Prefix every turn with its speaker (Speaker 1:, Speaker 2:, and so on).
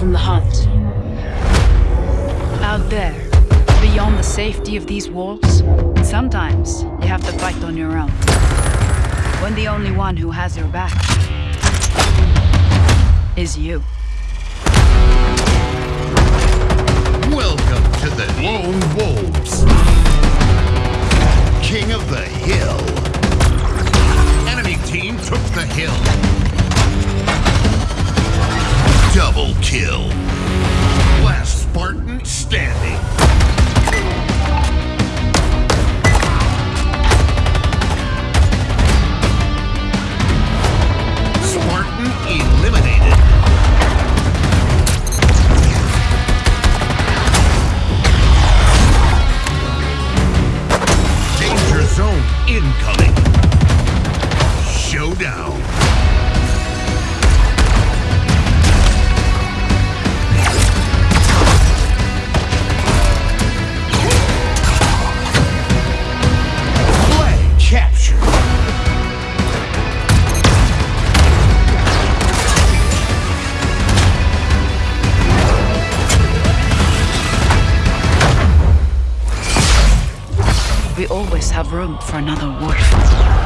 Speaker 1: from the hunt. Out there, beyond the safety of these walls, sometimes you have to fight on your own. When the only one who has your back is you.
Speaker 2: Welcome to the Lone Wolves. King of the Hill. Enemy team took the hill. Incoming.
Speaker 1: We always have room for another wolf.